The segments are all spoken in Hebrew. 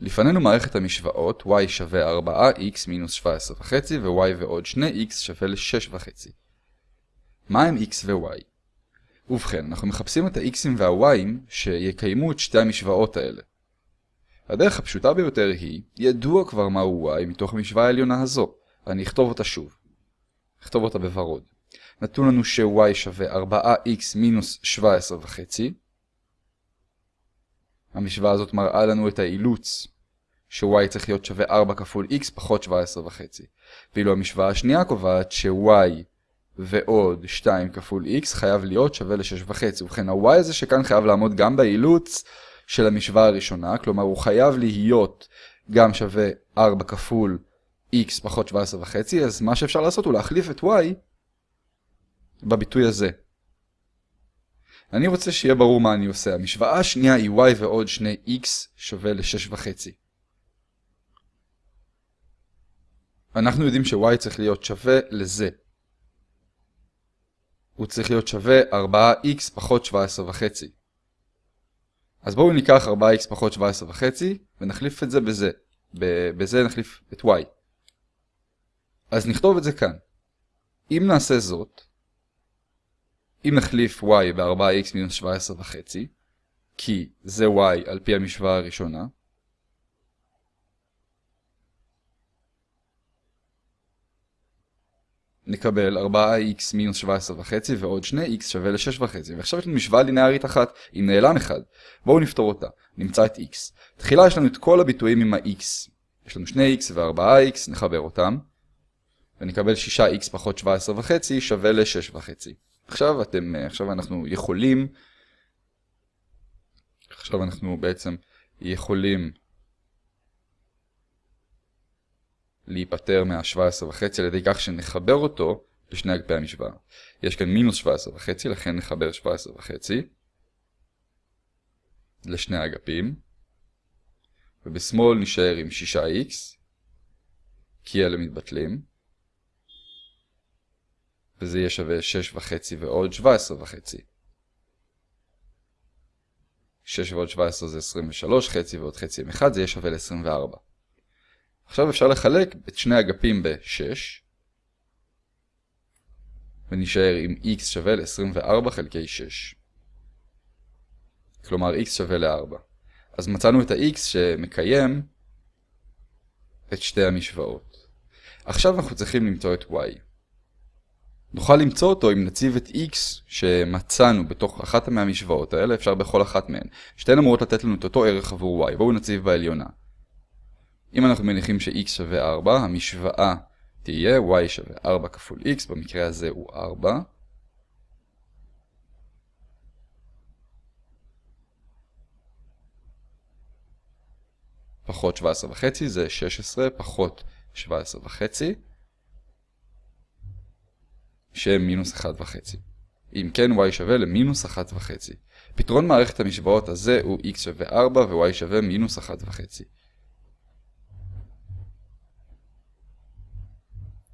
לפנינו מערכת המשוואות y שווה 4x מינוס 17.5 ו-y ועוד 2x שווה ל-6.5. מה הם x ו-y? ובכן, אנחנו מחפשים את ה-x'ים וה-y'ים שיקיימו את שתי המשוואות האלה. הדרך הפשוטה ביותר היא, ידוע כבר מהו y מתוך המשוואה העליונה הזו, ואני אכתוב אותה שוב. אכתוב אותה בוורוד. נתון לנו ש-y שווה 4x מינוס 17.5. המשוואה הזאת מראה לנו את האילוץ ש-y צריך להיות שווה 4 כפול x פחות 17.5. ואילו המשוואה השנייה קובעת ש-y ועוד 2 כפול x חייב להיות שווה ל-6.5. ובכן ה-y הזה שכאן חייב לעמוד גם באילוץ של המשוואה הראשונה, כלומר הוא חייב להיות גם שווה 4 כפול x פחות 17.5, אז מה שאפשר לעשות הוא להחליף את y בביטוי הזה. אני רוצה שיהיה ברור מה אני עושה. המשוואה השנייה היא y ועוד 2x שווה ל-6.5. אנחנו יודעים ש-y צריך להיות שווה לזה. הוא צריך להיות שווה 4x פחות 17.5. אז בואו ניקח 4x פחות 17.5 ונחליף את זה בזה. בזה נחליף את y. אז נכתוב את זה כאן. אם נעשה זאת, אם נחליף y ב-4x מינוס 17.5, כי זה y על פי המשוואה הראשונה, נקבל 4x מינוס 17.5 ועוד 2x שווה ל-6.5 ועכשיו יש לנו משוואה לינארית אחת עם נעלם אחד. בואו נפתור אותה, נמצא את x. תחילה יש לנו את כל הביטויים עם ה-x. יש לנו 2x ו-4x, נחבר אותם ונקבל 6x פחות 17.5 שווה ל-6.5 עכשיו אתם, עכשיו אנחנו יכולים עכשיו אנחנו בעצם יכולים להיפטר מה-17.5 על ידי כך שנחבר אותו לשני אגפי המשוואה. יש כאן מינוס 17.5, לכן נחבר 17.5 לשני אגפים, ובשמאל נשאר עם 6x, כי אלה מתבטלים, וזה יהיה שווה 6.5 ועוד 17.5. 6 ועוד 17 זה 23, חצי ועוד חצי עם 1, זה יהיה שווה ל-24. עכשיו אפשר לחלק את שני אגפים ב-6, ונשאר עם x שווה ל-24 חלקי 6. כלומר x שווה ל-4. אז מצאנו את ה-x שמקיים את שתי המשוואות. עכשיו אנחנו צריכים למצוא את y. נוכל למצוא אותו אם נציב את x שמצאנו בתוך אחת מהמשוואות האלה, אפשר בכל אחת מהן. שתיהן אמורות לתת לנו את אותו ערך עבור y. בואו נציב בעליונה. אם אנחנו מניחים ש-x שווה 4, המשוואה תהיה y שווה 4 כפול x, במקרה הזה הוא 4. פחות 17 וחצי זה 16 פחות 17 וחצי, שהם מינוס 1 וחצי. אם כן y שווה למינוס 1 וחצי. פתרון מערכת המשוואות הזה הוא x שווה 4 ו-y שווה מינוס 1 וחצי.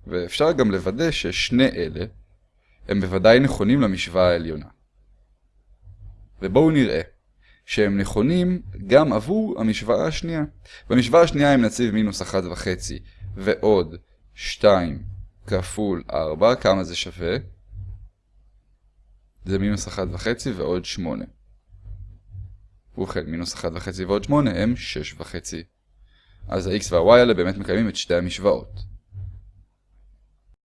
ואפשר גם לוודא ששני אלה הם בוודאי נכונים למשוואה העליונה. ובואו נראה שהם נכונים גם עבור המשוואה השנייה. במשוואה השנייה אם נציב מינוס 1.5 ועוד 2 כפול 4, כמה זה שווה? זה מינוס 1.5 ועוד 8. ובכן, מינוס 1.5 ועוד 8 הם 6.5. אז ה-x וה-y האלה באמת מקיימים את שתי המשוואות.